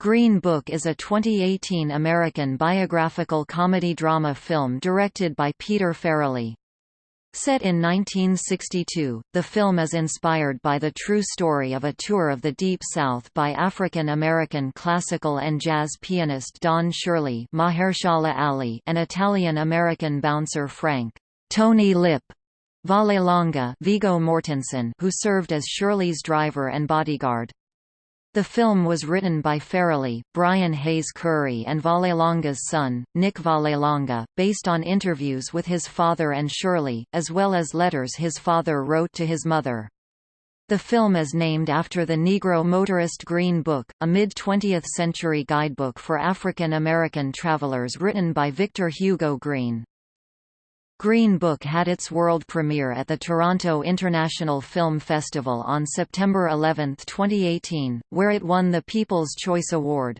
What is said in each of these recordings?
Green Book is a 2018 American biographical comedy-drama film directed by Peter Farrelly. Set in 1962, the film is inspired by the true story of a tour of the Deep South by African-American classical and jazz pianist Don Shirley Mahershala Ali and Italian-American bouncer Frank Tony Lip Vallelonga Viggo Mortensen who served as Shirley's driver and bodyguard. The film was written by Farrelly, Brian Hayes Curry and Vallelonga's son, Nick Vallelonga, based on interviews with his father and Shirley, as well as letters his father wrote to his mother. The film is named after the Negro motorist Green Book, a mid-20th century guidebook for African American travelers written by Victor Hugo Green. Green Book had its world premiere at the Toronto International Film Festival on September 11, 2018, where it won the People's Choice Award.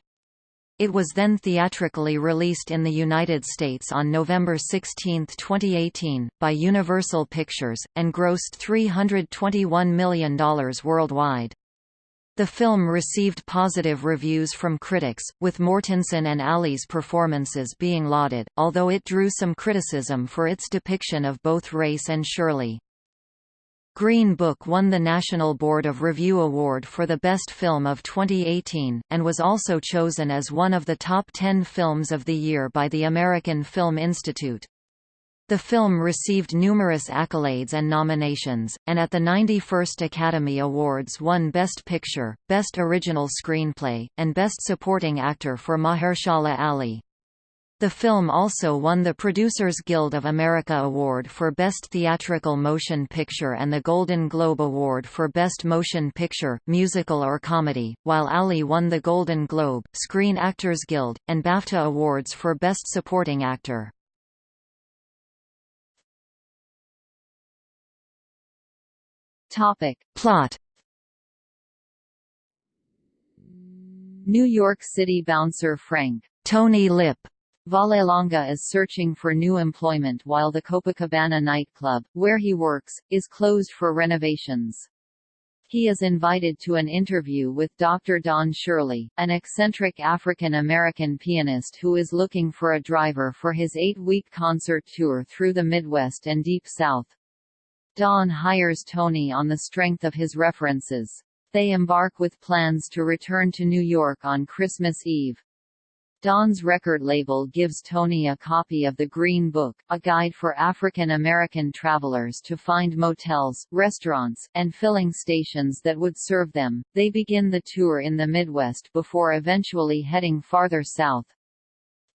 It was then theatrically released in the United States on November 16, 2018, by Universal Pictures, and grossed $321 million worldwide. The film received positive reviews from critics, with Mortensen and Ali's performances being lauded, although it drew some criticism for its depiction of both race and Shirley. Green Book won the National Board of Review Award for the Best Film of 2018, and was also chosen as one of the top 10 films of the year by the American Film Institute. The film received numerous accolades and nominations, and at the 91st Academy Awards won Best Picture, Best Original Screenplay, and Best Supporting Actor for Mahershala Ali. The film also won the Producers Guild of America Award for Best Theatrical Motion Picture and the Golden Globe Award for Best Motion Picture, Musical or Comedy, while Ali won the Golden Globe, Screen Actors Guild, and BAFTA Awards for Best Supporting Actor. Topic. Plot New York City bouncer Frank Tony Lip Vallelonga is searching for new employment while the Copacabana nightclub, where he works, is closed for renovations. He is invited to an interview with Dr. Don Shirley, an eccentric African-American pianist who is looking for a driver for his eight-week concert tour through the Midwest and Deep South. Don hires Tony on the strength of his references. They embark with plans to return to New York on Christmas Eve. Don's record label gives Tony a copy of the Green Book, a guide for African American travelers to find motels, restaurants, and filling stations that would serve them. They begin the tour in the Midwest before eventually heading farther south.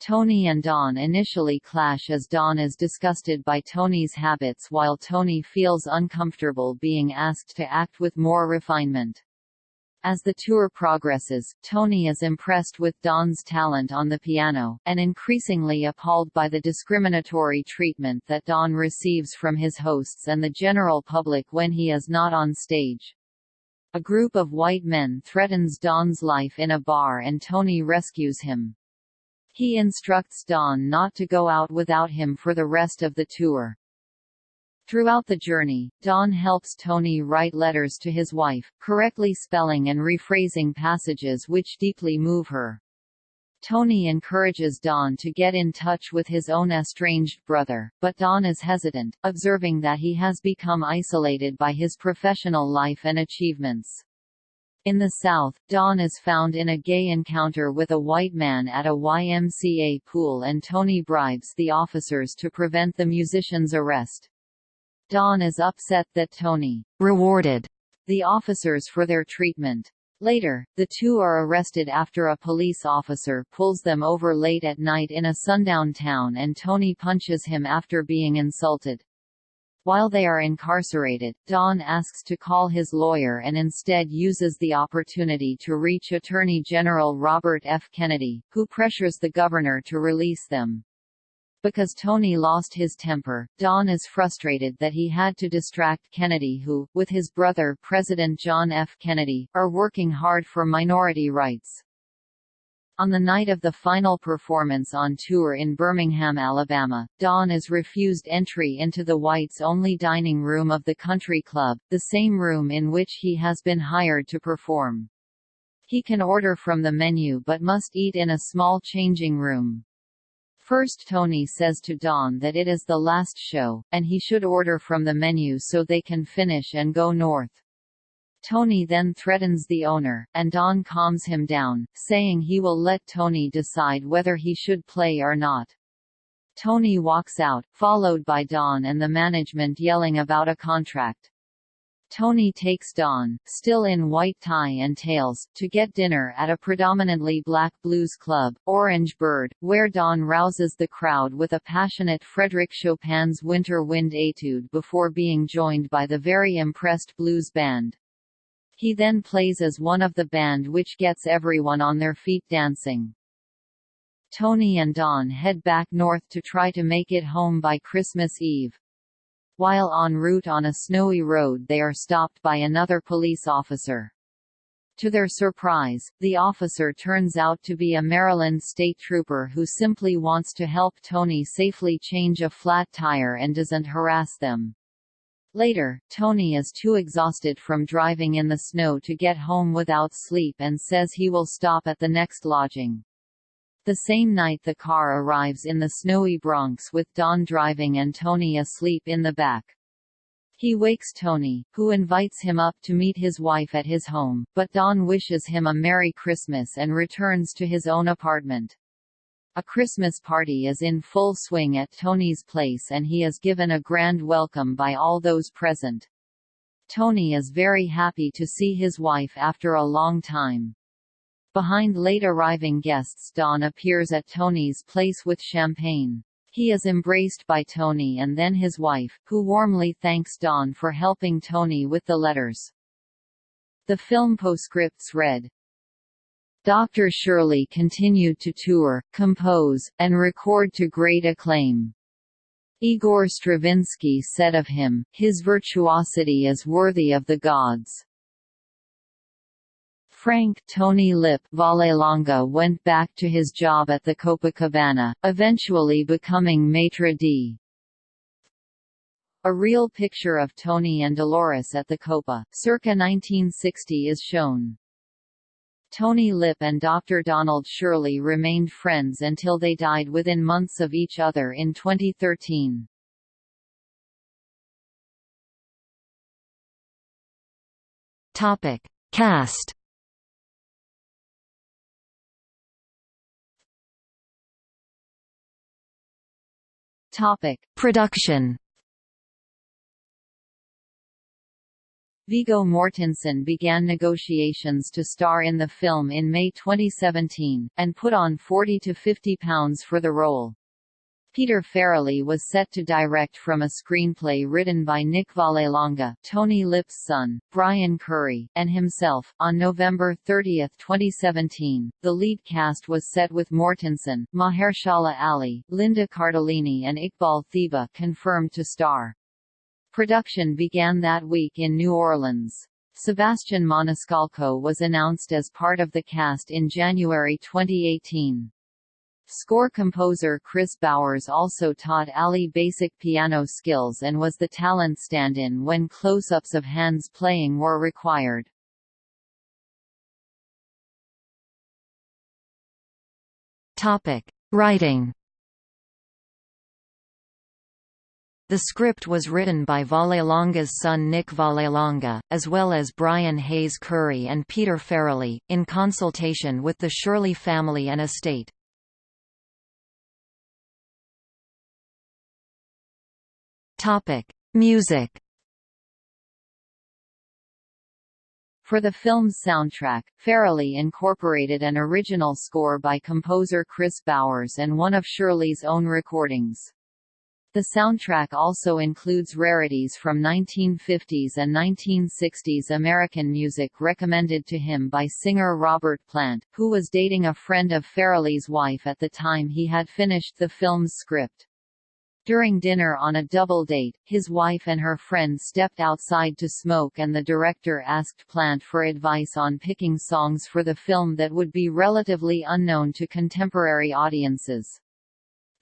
Tony and Don initially clash as Don is disgusted by Tony's habits while Tony feels uncomfortable being asked to act with more refinement. As the tour progresses, Tony is impressed with Don's talent on the piano, and increasingly appalled by the discriminatory treatment that Don receives from his hosts and the general public when he is not on stage. A group of white men threatens Don's life in a bar and Tony rescues him. He instructs Don not to go out without him for the rest of the tour. Throughout the journey, Don helps Tony write letters to his wife, correctly spelling and rephrasing passages which deeply move her. Tony encourages Don to get in touch with his own estranged brother, but Don is hesitant, observing that he has become isolated by his professional life and achievements. In the South, Don is found in a gay encounter with a white man at a YMCA pool and Tony bribes the officers to prevent the musician's arrest. Don is upset that Tony rewarded the officers for their treatment. Later, the two are arrested after a police officer pulls them over late at night in a sundown town and Tony punches him after being insulted. While they are incarcerated, Don asks to call his lawyer and instead uses the opportunity to reach Attorney General Robert F. Kennedy, who pressures the governor to release them. Because Tony lost his temper, Don is frustrated that he had to distract Kennedy who, with his brother President John F. Kennedy, are working hard for minority rights. On the night of the final performance on tour in Birmingham, Alabama, Don is refused entry into the whites-only dining room of the country club, the same room in which he has been hired to perform. He can order from the menu but must eat in a small changing room. First Tony says to Don that it is the last show, and he should order from the menu so they can finish and go north. Tony then threatens the owner, and Don calms him down, saying he will let Tony decide whether he should play or not. Tony walks out, followed by Don and the management yelling about a contract. Tony takes Don, still in white tie and tails, to get dinner at a predominantly black blues club, Orange Bird, where Don rouses the crowd with a passionate Frédéric Chopin's Winter Wind Etude before being joined by the very impressed blues band. He then plays as one of the band which gets everyone on their feet dancing. Tony and Don head back north to try to make it home by Christmas Eve. While en route on a snowy road they are stopped by another police officer. To their surprise, the officer turns out to be a Maryland state trooper who simply wants to help Tony safely change a flat tire and doesn't harass them. Later, Tony is too exhausted from driving in the snow to get home without sleep and says he will stop at the next lodging. The same night the car arrives in the snowy Bronx with Don driving and Tony asleep in the back. He wakes Tony, who invites him up to meet his wife at his home, but Don wishes him a Merry Christmas and returns to his own apartment. A Christmas party is in full swing at Tony's place and he is given a grand welcome by all those present. Tony is very happy to see his wife after a long time. Behind late arriving guests Don appears at Tony's place with champagne. He is embraced by Tony and then his wife, who warmly thanks Don for helping Tony with the letters. The film postscripts read, Dr. Shirley continued to tour, compose, and record to great acclaim. Igor Stravinsky said of him, his virtuosity is worthy of the gods. Frank Tony Lip Vallelonga went back to his job at the Copacabana, eventually becoming maitre d'. A real picture of Tony and Dolores at the Copa, circa 1960 is shown. Tony Lip and Dr. Donald Shirley remained friends until they died within months of each other in 2013. Topic. Cast Topic: Production. Viggo Mortensen began negotiations to star in the film in May 2017, and put on 40 to 50 pounds for the role. Peter Farrelly was set to direct from a screenplay written by Nick Vallelonga, Tony Lip's son, Brian Curry, and himself. On November 30, 2017, the lead cast was set with Mortensen, Mahershala Ali, Linda Cardellini and Iqbal Theba confirmed to star. Production began that week in New Orleans. Sebastian Maniscalco was announced as part of the cast in January 2018. Score composer Kris Bowers also taught Ali basic piano skills and was the talent stand-in when close-ups of hands playing were required. Topic: Writing. The script was written by Vallelonga's son Nick Vallelonga, as well as Brian Hayes Curry and Peter Farrelly, in consultation with the Shirley family and estate. Music. For the film's soundtrack, Farrelly incorporated an original score by composer Kris Bowers and one of Shirley's own recordings. The soundtrack also includes rarities from 1950s and 1960s American music recommended to him by singer Robert Plant, who was dating a friend of Farrelly's wife at the time he had finished the film's script. During dinner on a double date, his wife and her friend stepped outside to smoke and the director asked Plant for advice on picking songs for the film that would be relatively unknown to contemporary audiences.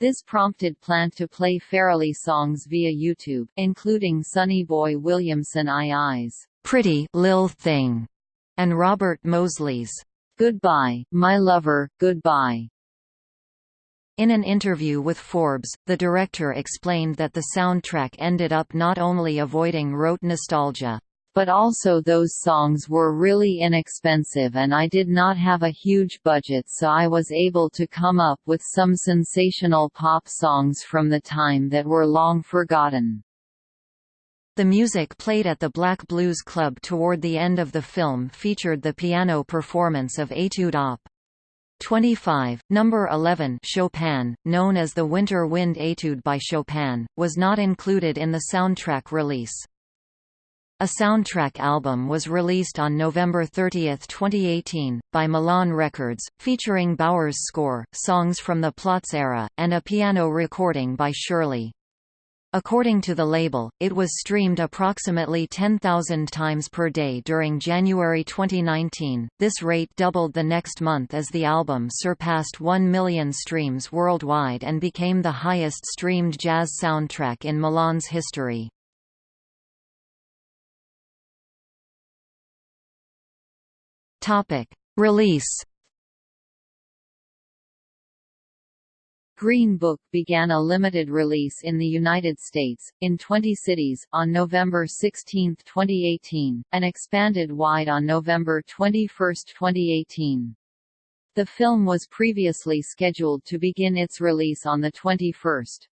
This prompted Plant to play Farrelly songs via YouTube, including Sonny Boy Williamson I Eyes, Pretty Lil Thing, and Robert Mosley's Goodbye, My Lover, Goodbye. In an interview with Forbes, the director explained that the soundtrack ended up not only avoiding rote nostalgia, but also those songs were really inexpensive and I did not have a huge budget so I was able to come up with some sensational pop songs from the time that were long forgotten. The music played at the Black Blues Club toward the end of the film featured the piano performance of Etude Op. 25, number 11 Chopin, known as the Winter Wind Etude by Chopin, was not included in the soundtrack release. A soundtrack album was released on November 30, 2018, by Milan Records, featuring Bowers' score, songs from the Plots era, and a piano recording by Shirley. According to the label, it was streamed approximately 10,000 times per day during January 2019. This rate doubled the next month as the album surpassed 1 million streams worldwide and became the highest streamed jazz soundtrack in Milan's history. Topic: Release. Green Book began a limited release in the United States, in 20 cities, on November 16, 2018, and expanded wide on November 21, 2018. The film was previously scheduled to begin its release on the 21st.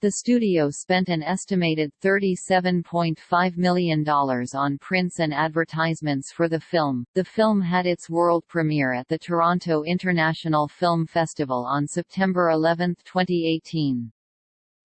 The studio spent an estimated $37.5 million on prints and advertisements for the film. The film had its world premiere at the Toronto International Film Festival on September 11, 2018.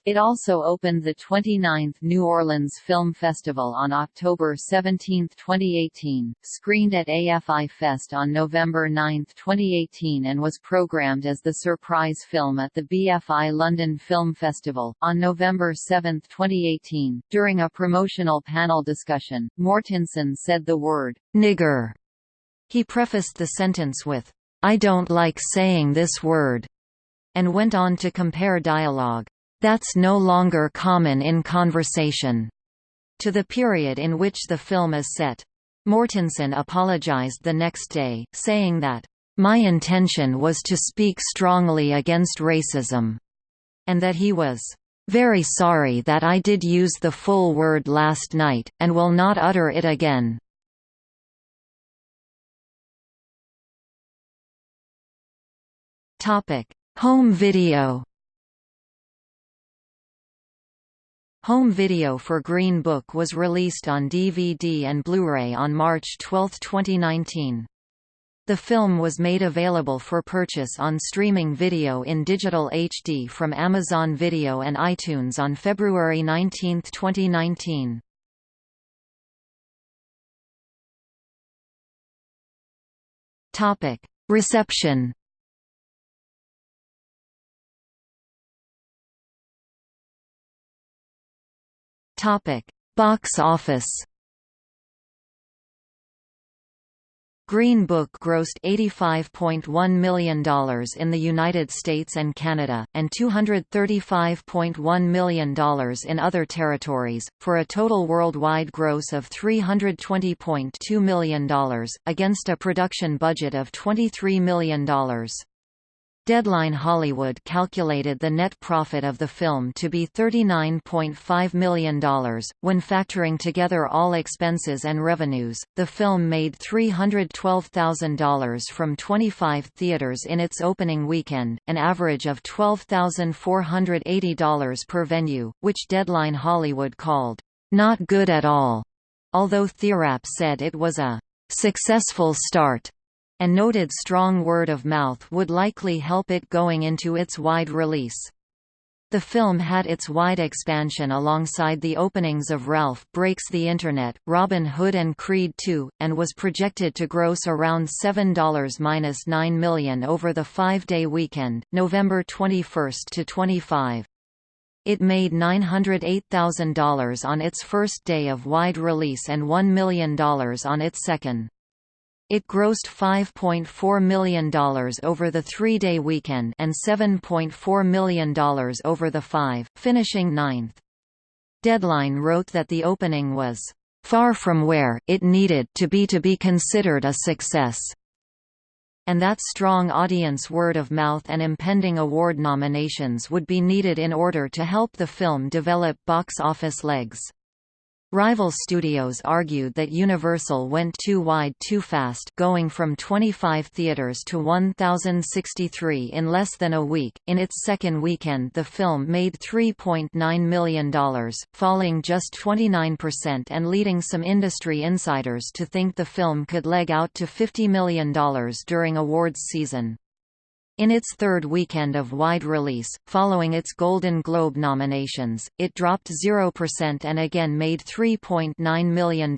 It also opened the 29th New Orleans Film Festival on October 17, 2018, screened at AFI Fest on November 9, 2018 and was programmed as the surprise film at the BFI London Film Festival, on November 7, 2018. During a promotional panel discussion, Mortensen said the word, nigger. He prefaced the sentence with, I don't like saying this word, and went on to compare dialogue that's no longer common in conversation, to the period in which the film is set. Mortensen apologized the next day, saying that, My intention was to speak strongly against racism, and that he was very sorry that I did use the full word last night, and will not utter it again. Home video Home video for Green Book was released on DVD and Blu-ray on March 12, 2019. The film was made available for purchase on streaming video in digital HD from Amazon Video and iTunes on February 19, 2019. Reception Topic: Box office. Green Book grossed $85.1 million in the United States and Canada, and $235.1 million in other territories, for a total worldwide gross of $320.2 million, against a production budget of $23 million. Deadline Hollywood calculated the net profit of the film to be $39.5 million. When factoring together all expenses and revenues, the film made $312,000 from 25 theaters in its opening weekend, an average of $12,480 per venue, which Deadline Hollywood called, not good at all, although TheWrap said it was a successful start and noted strong word of mouth would likely help it going into its wide release. The film had its wide expansion alongside the openings of Ralph Breaks the Internet, Robin Hood and Creed II, and was projected to gross around $7-9 million over the five-day weekend, November 21 to 25. It made $908,000 on its first day of wide release and $1 million on its second. It grossed $5.4 million over the three-day weekend and $7.4 million over the five, finishing ninth. Deadline wrote that the opening was far from where it needed to be to be considered a success. and that strong audience word of mouth and impending award nominations would be needed in order to help the film develop box office legs. Rival studios argued that Universal went too wide too fast going from 25 theaters to 1,063 in less than a week. In its second weekend the film made $3.9 million, falling just 29% and leading some industry insiders to think the film could leg out to $50 million during awards season. In its third weekend of wide release, following its Golden Globe nominations, it dropped 0% and again made $3.9 million,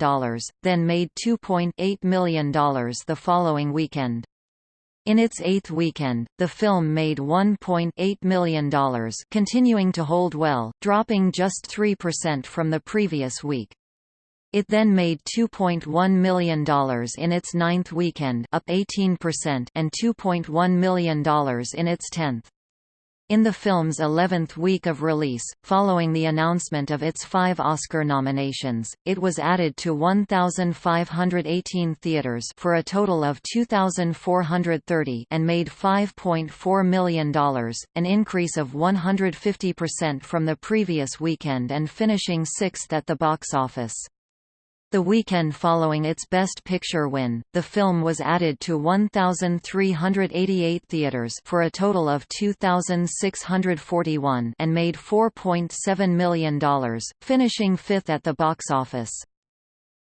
then made $2.8 million the following weekend. In its eighth weekend, the film made $1.8 million continuing to hold well, dropping just 3% from the previous week. It then made $2.1 million in its ninth weekend up 18% and $2.1 million in its tenth. In the film's 11th week of release, following the announcement of its five Oscar nominations, it was added to 1,518 theaters for a total of 2,430 and made $5.4 million, an increase of 150% from the previous weekend and finishing sixth at the box office. The weekend following its Best Picture win, the film was added to 1,388 theaters for a total of 2,641 and made $4.7 million, finishing fifth at the box office.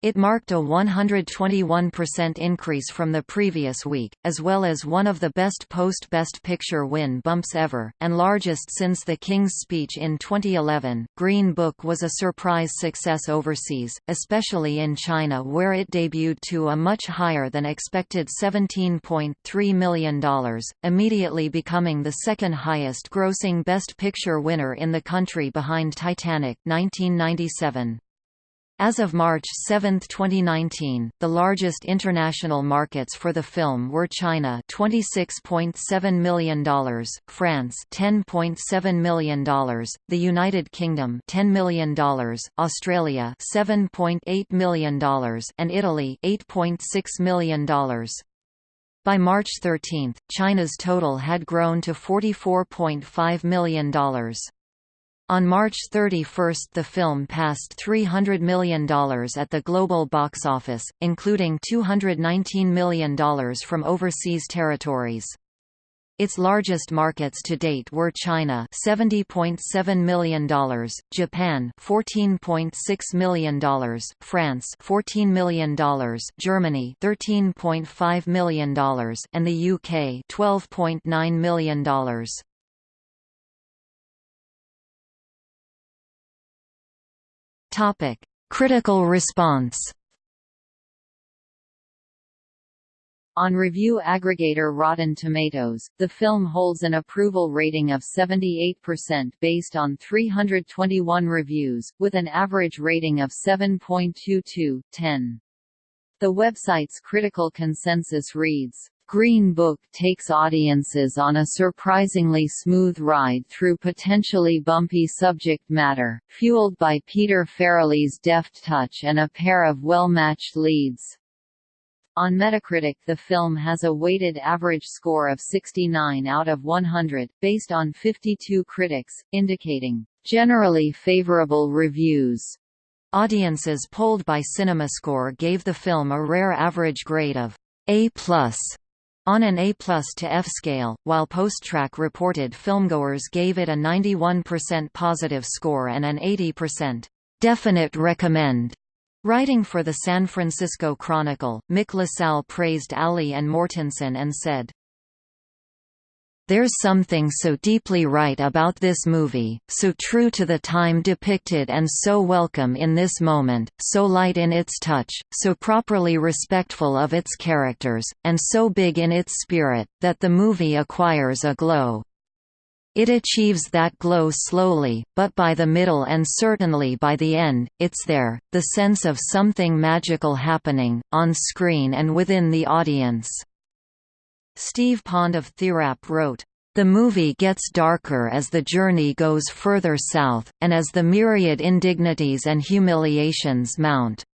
It marked a 121% increase from the previous week, as well as one of the best post-Best Picture win bumps ever, and largest since The King's Speech in 2011. Green Book was a surprise success overseas, especially in China where it debuted to a much higher than expected $17.3 million, immediately becoming the second highest grossing Best Picture winner in the country behind Titanic 1997. As of March 7, 2019, the largest international markets for the film were China $26.7 million, France $10.7 million, the United Kingdom $10 million, Australia $7.8 million, and Italy $8.6 million. By March 13, China's total had grown to $44.5 million. On March 31 the film passed $300 million at the global box office, including $219 million from overseas territories. Its largest markets to date were China $70.7 million, Japan $14.6 million, France $14 million, Germany $13.5 million, and the UK $12.9 million. Topic: Critical response. On review aggregator Rotten Tomatoes, the film holds an approval rating of 78% based on 321 reviews, with an average rating of 7.22, 10. The website's critical consensus reads, Green Book takes audiences on a surprisingly smooth ride through potentially bumpy subject matter, fueled by Peter Farrelly's deft touch and a pair of well-matched leads. On Metacritic the film has a weighted average score of 69 out of 100, based on 52 critics, indicating, "...generally favorable reviews." Audiences polled by CinemaScore gave the film a rare average grade of A+, on an A plus to F scale, while PostTrak reported filmgoers gave it a 91% positive score and an 80% definite recommend. Writing for the San Francisco Chronicle, Mick LaSalle praised Ali and Mortensen and said, there's something so deeply right about this movie, so true to the time depicted and so welcome in this moment, so light in its touch, so properly respectful of its characters, and so big in its spirit, that the movie acquires a glow. It achieves that glow slowly, but by the middle and certainly by the end, it's there, the sense of something magical happening, on screen and within the audience. Steve Pond of TheWrap wrote, the movie gets darker as the journey goes further south, and as the myriad indignities and humiliations mount.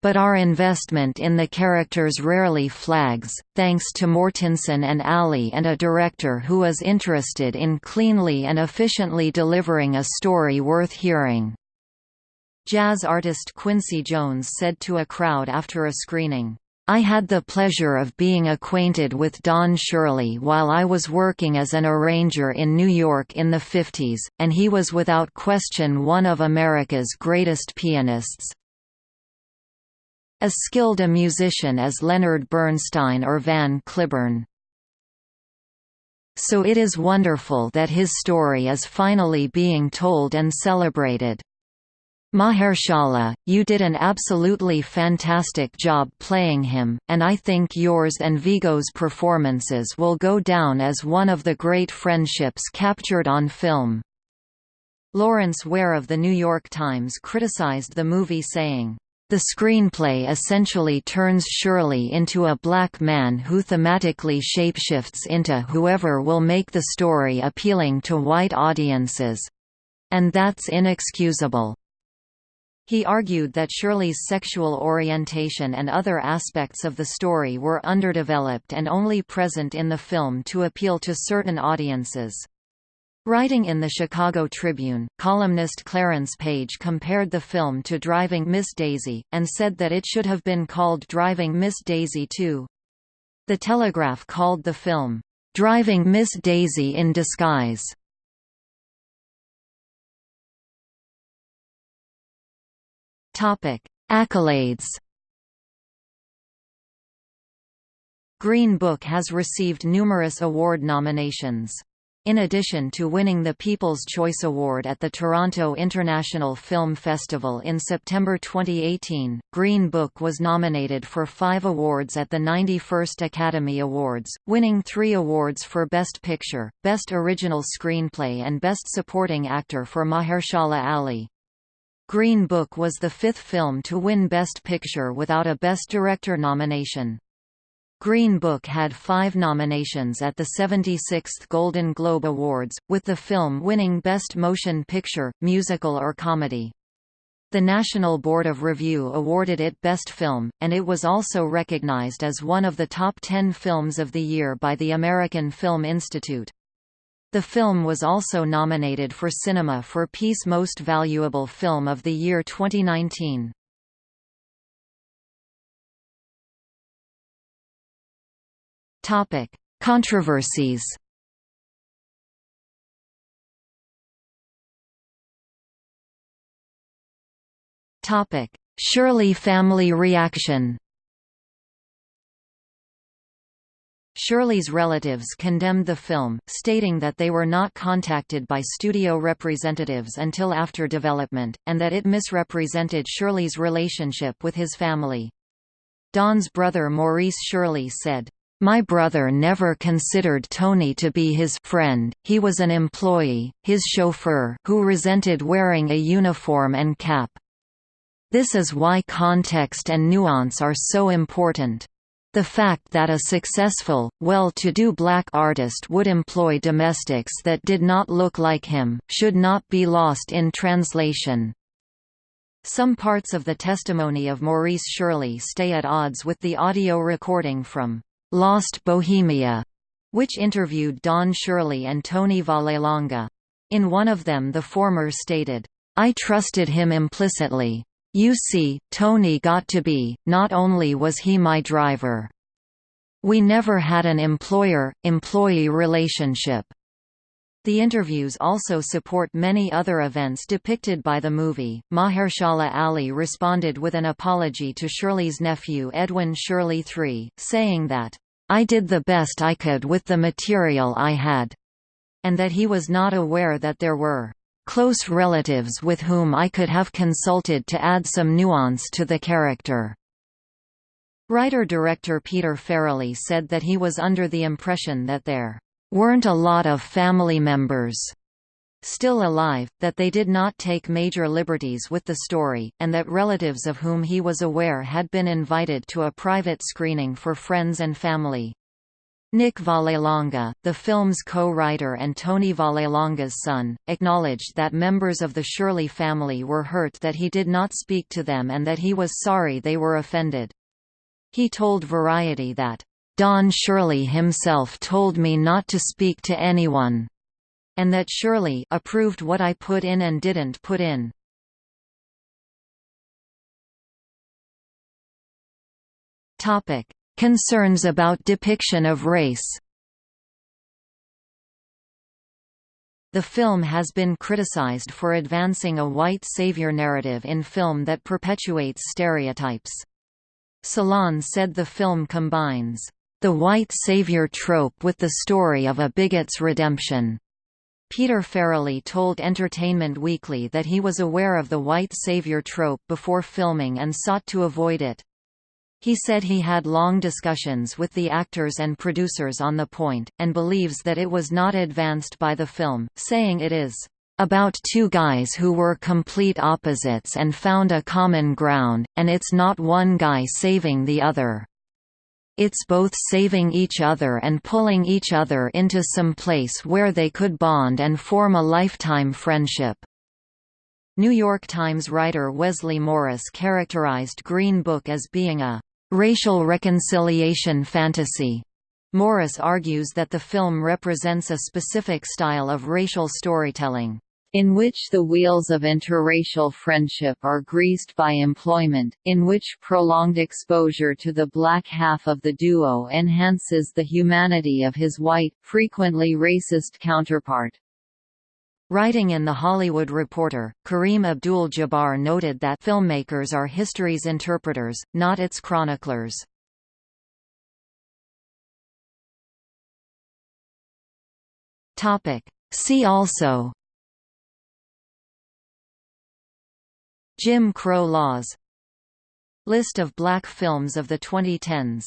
But our investment in the characters rarely flags, thanks to Mortensen and Ali and a director who is interested in cleanly and efficiently delivering a story worth hearing." Jazz artist Quincy Jones said to a crowd after a screening, I had the pleasure of being acquainted with Don Shirley while I was working as an arranger in New York in the 50s, and he was without question one of America's greatest pianists. As skilled a musician as Leonard Bernstein or Van Cliburn. So it is wonderful that his story is finally being told and celebrated. Mahershala, you did an absolutely fantastic job playing him, and I think yours and Viggo's performances will go down as one of the great friendships captured on film. Lawrence Ware of The New York Times criticized the movie saying, the screenplay essentially turns Shirley into a black man who thematically shapeshifts into whoever will make the story appealing to white audiences. And that's inexcusable. He argued that Shirley's sexual orientation and other aspects of the story were underdeveloped and only present in the film to appeal to certain audiences. Writing in the Chicago Tribune, columnist Clarence Page compared the film to Driving Miss Daisy, and said that it should have been called Driving Miss Daisy too. The Telegraph called the film, "...driving Miss Daisy in disguise." Topic: Accolades. Green Book has received numerous award nominations. In addition to winning the People's Choice Award at the Toronto International Film Festival in September 2018, Green Book was nominated for five awards at the 91st Academy Awards, winning three awards for Best Picture, Best Original Screenplay and Best Supporting Actor for Mahershala Ali. Green Book was the fifth film to win Best Picture without a Best Director nomination. Green Book had five nominations at the 76th Golden Globe Awards, with the film winning Best Motion Picture, Musical or Comedy. The National Board of Review awarded it Best Film, and it was also recognized as one of the top ten films of the year by the American Film Institute. The film was also nominated for Cinema for Peace Most Valuable Film of the Year 2019. Topic: Controversies. Topic: Shirley family reaction. Shirley's relatives condemned the film, stating that they were not contacted by studio representatives until after development, and that it misrepresented Shirley's relationship with his family. Don's brother Maurice Shirley said, my brother never considered Tony to be his friend, he was an employee, his chauffeur who resented wearing a uniform and cap. This is why context and nuance are so important. The fact that a successful, well-to-do black artist would employ domestics that did not look like him, should not be lost in translation. Some parts of the testimony of Maurice Shirley stay at odds with the audio recording from Lost Bohemia, which interviewed Don Shirley and Tony Vallelonga. In one of them the former stated, I trusted him implicitly, you see, Tony got to be, not only was he my driver. We never had an employer-employee relationship. The interviews also support many other events depicted by the movie. Mahershala Ali responded with an apology to Shirley's nephew Edwin Shirley III, saying that, I did the best I could with the material I had, and that he was not aware that there were close relatives with whom I could have consulted to add some nuance to the character. Writer-director Peter Farrelly said that he was under the impression that there weren't a lot of family members still alive, that they did not take major liberties with the story, and that relatives of whom he was aware had been invited to a private screening for friends and family. Nick Vallelonga, the film's co-writer and Tony Vallelonga's son, acknowledged that members of the Shirley family were hurt that he did not speak to them and that he was sorry they were offended. He told Variety that, "...Don Shirley himself told me not to speak to anyone," and that Shirley approved what I put in and didn't put in. Concerns about depiction of race The film has been criticized for advancing a white savior narrative in film that perpetuates stereotypes. Salon said the film combines the white savior trope with the story of a bigot's redemption. Peter Farrelly told Entertainment Weekly that he was aware of the white savior trope before filming and sought to avoid it. He said he had long discussions with the actors and producers on the point, and believes that it was not advanced by the film, saying it is about two guys who were complete opposites and found a common ground, and it's not one guy saving the other. It's both saving each other and pulling each other into some place where they could bond and form a lifetime friendship. New York Times writer Wesley Morris characterized Green Book as being a racial reconciliation fantasy. Morris argues that the film represents a specific style of racial storytelling in which the wheels of interracial friendship are greased by employment, in which prolonged exposure to the black half of the duo enhances the humanity of his white, frequently racist counterpart. Writing in The Hollywood Reporter, Kareem Abdul-Jabbar noted that filmmakers are history's interpreters, not its chroniclers. See also Jim Crow laws List of black films of the 2010s